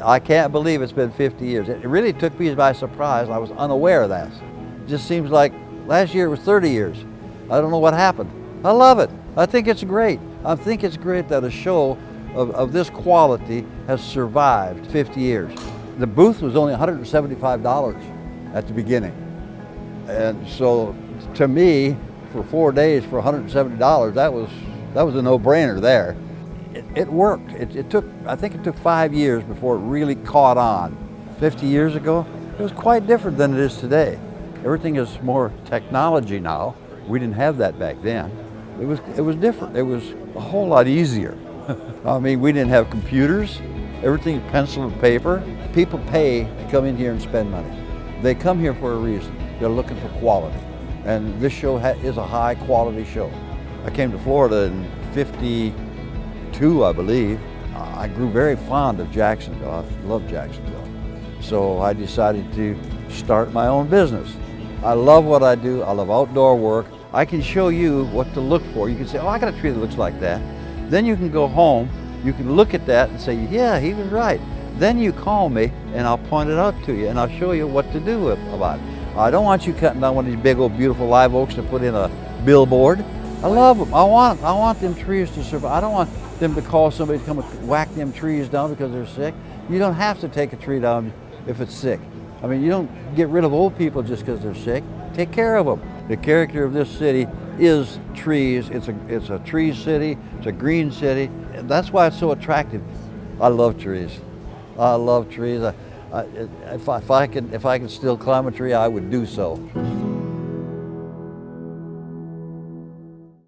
I can't believe it's been 50 years. It really took me by surprise. I was unaware of that. It just seems like last year it was 30 years. I don't know what happened. I love it. I think it's great. I think it's great that a show of, of this quality has survived 50 years. The booth was only $175 at the beginning. And so to me, for four days for $170, that was, that was a no-brainer there. It, it worked. It, it took, I think it took five years before it really caught on. 50 years ago, it was quite different than it is today. Everything is more technology now. We didn't have that back then. It was, it was different. It was a whole lot easier. I mean, we didn't have computers. Everything's pencil and paper. People pay to come in here and spend money. They come here for a reason. They're looking for quality. And this show is a high quality show. I came to Florida in 52, I believe. Uh, I grew very fond of Jacksonville. I love Jacksonville. So I decided to start my own business. I love what I do. I love outdoor work. I can show you what to look for. You can say, oh, I got a tree that looks like that. Then you can go home, you can look at that and say, yeah, he was right. Then you call me and I'll point it out to you and I'll show you what to do about it. I don't want you cutting down one of these big old beautiful live oaks to put in a billboard. I love them. I want, I want them trees to survive. I don't want them to call somebody to come and whack them trees down because they're sick. You don't have to take a tree down if it's sick. I mean, you don't get rid of old people just because they're sick. Take care of them. The character of this city is trees. It's a, it's a tree city. It's a green city. That's why it's so attractive. I love trees. I love trees. I, I, if, I, if, I could, if I could still climb a tree, I would do so.